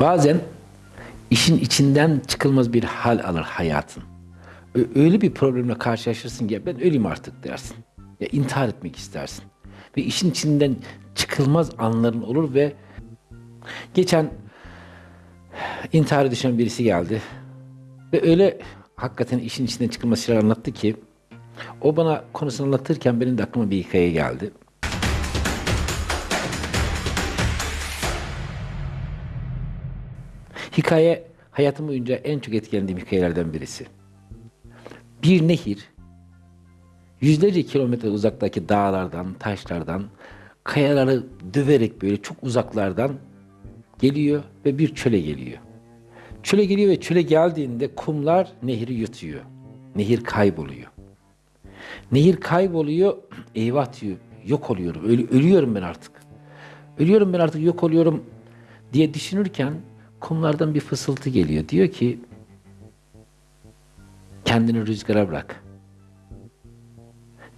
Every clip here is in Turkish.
Bazen işin içinden çıkılmaz bir hal alır hayatın. Öyle bir problemle karşılaşırsın ki ben öleyim artık dersin. Ya intihar etmek istersin. Ve işin içinden çıkılmaz anların olur ve geçen intihara düşen birisi geldi. Ve öyle hakikaten işin içinden çıkılmaz şeyler anlattı ki o bana konusunu anlatırken benim de aklıma bir hikaye geldi. Hikaye hayatım boyunca en çok etkilendiğim hikayelerden birisi. Bir nehir yüzlerce kilometre uzaktaki dağlardan, taşlardan, kayaları döverek böyle çok uzaklardan geliyor ve bir çöle geliyor. Çöle geliyor ve çöle geldiğinde kumlar nehri yutuyor. Nehir kayboluyor. Nehir kayboluyor, eyvah diyor, yok oluyorum, ölü- ölüyorum ben artık. Ölüyorum ben artık, yok oluyorum diye düşünürken kumlardan bir fısıltı geliyor. Diyor ki, kendini rüzgara bırak.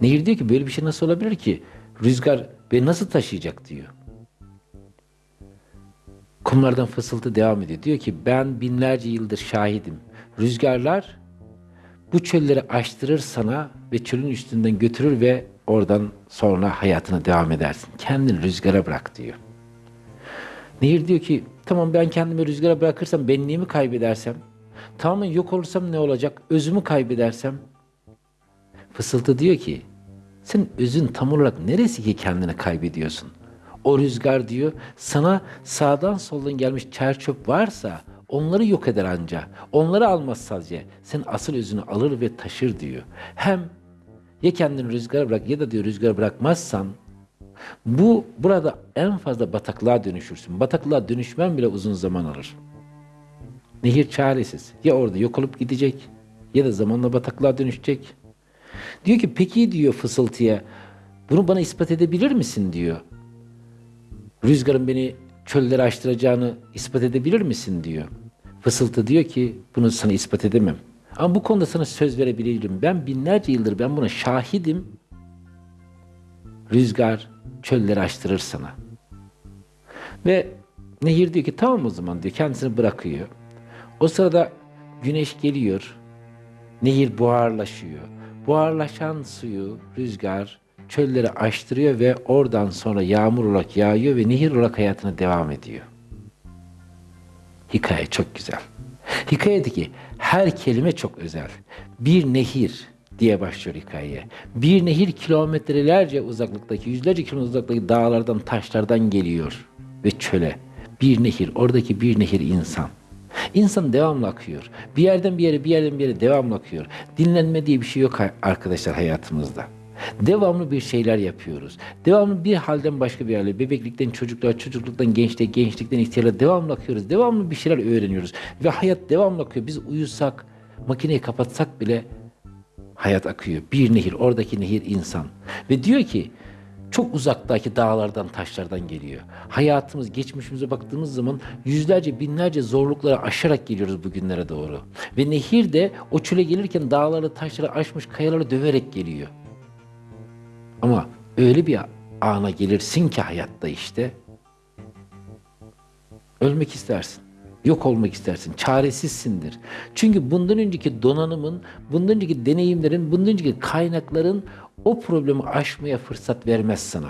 Nehir diyor ki böyle bir şey nasıl olabilir ki? Rüzgar beni nasıl taşıyacak diyor. Kumlardan fısıltı devam ediyor. Diyor ki ben binlerce yıldır şahidim. Rüzgarlar bu çölleri aştırır sana ve çölün üstünden götürür ve oradan sonra hayatına devam edersin. Kendini rüzgara bırak diyor. Nehir diyor ki tamam ben kendimi rüzgara bırakırsam benliğimi kaybedersem, tamamen yok olursam ne olacak, özümü kaybedersem. Fısıltı diyor ki sen özün tam olarak neresi ki kendini kaybediyorsun? O rüzgar diyor sana sağdan soldan gelmiş çer çöp varsa onları yok eder anca. Onları almaz sadece. Sen asıl özünü alır ve taşır diyor. Hem ya kendini rüzgara bırak ya da diyor rüzgara bırakmazsan bu burada en fazla bataklığa dönüşürsün. Bataklığa dönüşmen bile uzun zaman alır. Nehir çaresiz. Ya orada yok olup gidecek ya da zamanla bataklığa dönüşecek. Diyor ki peki diyor fısıltıya bunu bana ispat edebilir misin diyor. Rüzgarın beni çöllere açtıracağını ispat edebilir misin diyor. Fısıltı diyor ki bunu sana ispat edemem. Ama bu konuda sana söz verebilirim. Ben binlerce yıldır ben buna şahidim. Rüzgar çölleri açtırır sana. Ve nehir diyor ki tamam o zaman diyor kendisini bırakıyor. O sırada güneş geliyor. Nehir buharlaşıyor. Buharlaşan suyu rüzgar çölleri açtırıyor ve oradan sonra yağmur olarak yağıyor ve nehir olarak hayatına devam ediyor. Hikaye çok güzel. Hikayedeki her kelime çok özel. Bir nehir diye başlıyor hikayeye. Bir nehir kilometrelerce uzaklıktaki, yüzlerce kilometre uzaklıktaki dağlardan, taşlardan geliyor ve çöle. Bir nehir, oradaki bir nehir insan. İnsan devamlı akıyor. Bir yerden bir yere, bir yerden bir yere devamlı akıyor. Dinlenme diye bir şey yok arkadaşlar hayatımızda. Devamlı bir şeyler yapıyoruz. Devamlı bir halden başka bir hale, bebeklikten çocukluğa, çocukluktan gençliğe, gençlikten ihtiyara devamlı akıyoruz. Devamlı bir şeyler öğreniyoruz. Ve hayat devamlı akıyor. Biz uyusak, makineyi kapatsak bile hayat akıyor. Bir nehir, oradaki nehir insan. Ve diyor ki, çok uzaktaki dağlardan, taşlardan geliyor. Hayatımız, geçmişimize baktığımız zaman yüzlerce, binlerce zorlukları aşarak geliyoruz bugünlere doğru. Ve nehir de o çöle gelirken dağları, taşları aşmış, kayaları döverek geliyor. Ama öyle bir ana gelirsin ki hayatta işte ölmek istersin. Yok olmak istersin. Çaresizsindir. Çünkü bundan önceki donanımın, bundan önceki deneyimlerin, bundan önceki kaynakların o problemi aşmaya fırsat vermez sana.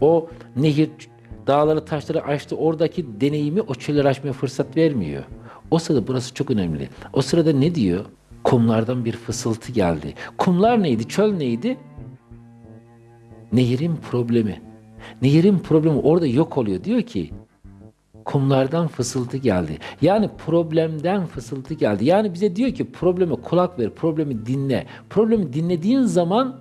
O nehir dağları taşları aştı. Oradaki deneyimi o çölleri aşmaya fırsat vermiyor. O sırada burası çok önemli. O sırada ne diyor? Kumlardan bir fısıltı geldi. Kumlar neydi? Çöl neydi? Nehirin problemi. Nehirin problemi orada yok oluyor. Diyor ki kumlardan fısıltı geldi. Yani problemden fısıltı geldi. Yani bize diyor ki probleme kulak ver, problemi dinle. Problemi dinlediğin zaman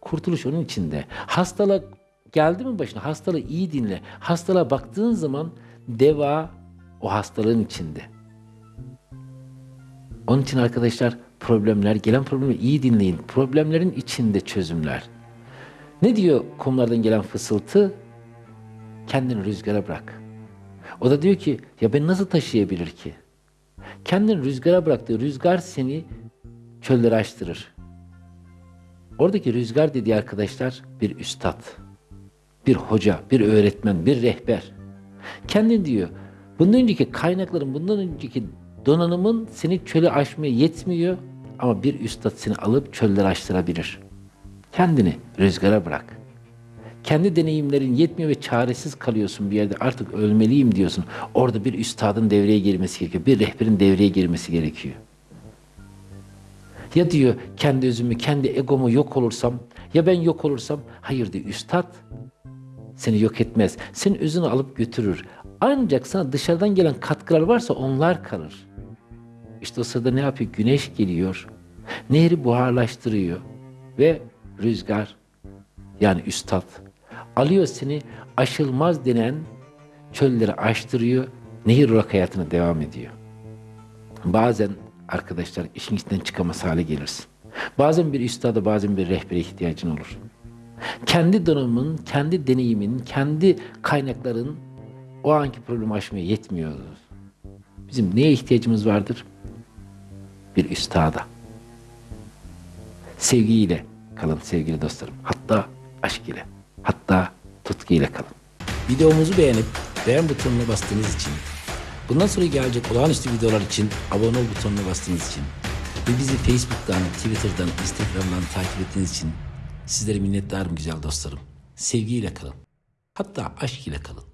kurtuluş onun içinde. Hastalık geldi mi başına? Hastalığı iyi dinle. Hastalığa baktığın zaman deva o hastalığın içinde. Onun için arkadaşlar problemler, gelen problemleri iyi dinleyin. Problemlerin içinde çözümler. Ne diyor kumlardan gelen fısıltı? Kendini rüzgara bırak. O da diyor ki ya ben nasıl taşıyabilir ki? Kendini rüzgara bıraktı. Rüzgar seni çöllere açtırır. Oradaki rüzgar dediği arkadaşlar bir üstad, bir hoca, bir öğretmen, bir rehber. Kendin diyor. Bundan önceki kaynakların, bundan önceki donanımın seni çölü aşmaya yetmiyor ama bir üstad seni alıp çölleri aştırabilir. Kendini rüzgara bırak. Kendi deneyimlerin yetmiyor ve çaresiz kalıyorsun bir yerde artık ölmeliyim diyorsun. Orada bir üstadın devreye girmesi gerekiyor. Bir rehberin devreye girmesi gerekiyor. Ya diyor kendi özümü, kendi egomu yok olursam, ya ben yok olursam, hayır diyor üstad seni yok etmez. Senin özünü alıp götürür. Ancak sana dışarıdan gelen katkılar varsa onlar kalır. İşte o sırada ne yapıyor? Güneş geliyor. Nehri buharlaştırıyor. Ve rüzgar yani üstad alıyor seni aşılmaz denen çölleri aştırıyor. Nehir olarak hayatına devam ediyor. Bazen arkadaşlar işin içinden çıkamaz hale gelirsin. Bazen bir üstada bazen bir rehbere ihtiyacın olur. Kendi donanımın, kendi deneyimin, kendi kaynakların o anki problemi aşmaya yetmiyor. Bizim neye ihtiyacımız vardır? Bir üstada. Sevgiyle kalın sevgili dostlarım. Hatta aşk ile, hatta tutku ile kalın. Videomuzu beğenip beğen butonuna bastığınız için, bundan sonra gelecek olağanüstü videolar için abone ol butonuna bastığınız için ve bizi Facebook'tan, Twitter'dan, Instagram'dan takip ettiğiniz için sizlere minnettarım güzel dostlarım. Sevgiyle kalın. Hatta aşk ile kalın.